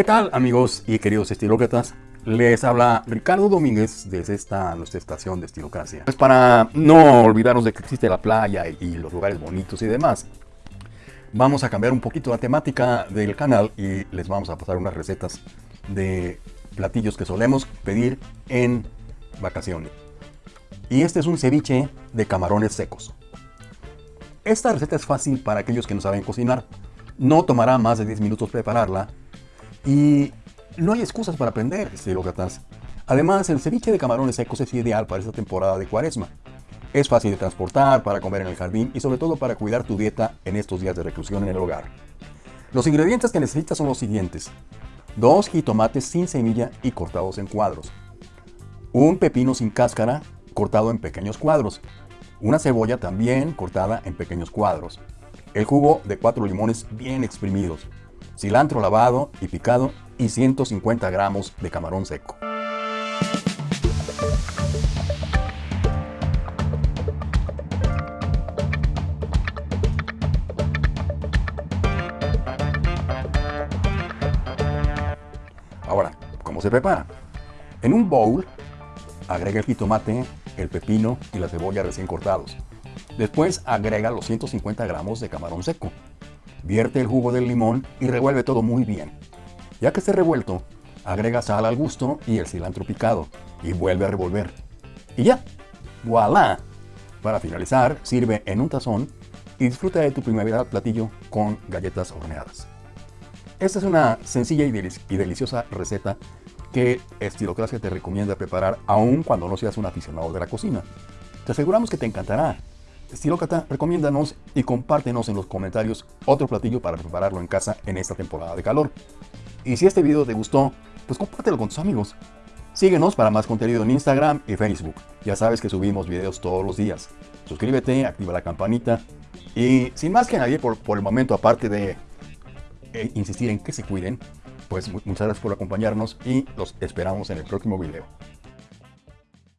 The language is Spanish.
¿Qué tal amigos y queridos estilócratas? Les habla Ricardo Domínguez desde esta nuestra estación de Estilocracia. Pues para no olvidarnos de que existe la playa y los lugares bonitos y demás, vamos a cambiar un poquito la temática del canal y les vamos a pasar unas recetas de platillos que solemos pedir en vacaciones. Y este es un ceviche de camarones secos. Esta receta es fácil para aquellos que no saben cocinar. No tomará más de 10 minutos prepararla y no hay excusas para aprender, estilócratas. Además, el ceviche de camarones secos es ideal para esta temporada de cuaresma. Es fácil de transportar, para comer en el jardín y sobre todo para cuidar tu dieta en estos días de reclusión en el hogar. Los ingredientes que necesitas son los siguientes. Dos jitomates sin semilla y cortados en cuadros. Un pepino sin cáscara cortado en pequeños cuadros. Una cebolla también cortada en pequeños cuadros. El jugo de cuatro limones bien exprimidos cilantro lavado y picado y 150 gramos de camarón seco. Ahora, ¿cómo se prepara? En un bowl, agrega el jitomate, el pepino y la cebolla recién cortados. Después agrega los 150 gramos de camarón seco. Vierte el jugo del limón y revuelve todo muy bien. Ya que esté revuelto, agrega sal al gusto y el cilantro picado y vuelve a revolver. Y ya, voilà. Para finalizar, sirve en un tazón y disfruta de tu primavera platillo con galletas horneadas. Esta es una sencilla y, deliciosa receta que Estilocracia te recomienda preparar aun cuando no seas un aficionado de la cocina. Te aseguramos que te encantará Estilócrata, recomiéndanos y compártenos en los comentarios otro platillo para prepararlo en casa en esta temporada de calor. Y si este video te gustó, pues compártelo con tus amigos. Síguenos para más contenido en Instagram y Facebook. Ya sabes que subimos videos todos los días. Suscríbete, activa la campanita. Y sin más que nadie por, el momento, aparte de eh, insistir en que se cuiden, pues muchas gracias por acompañarnos y los esperamos en el próximo video.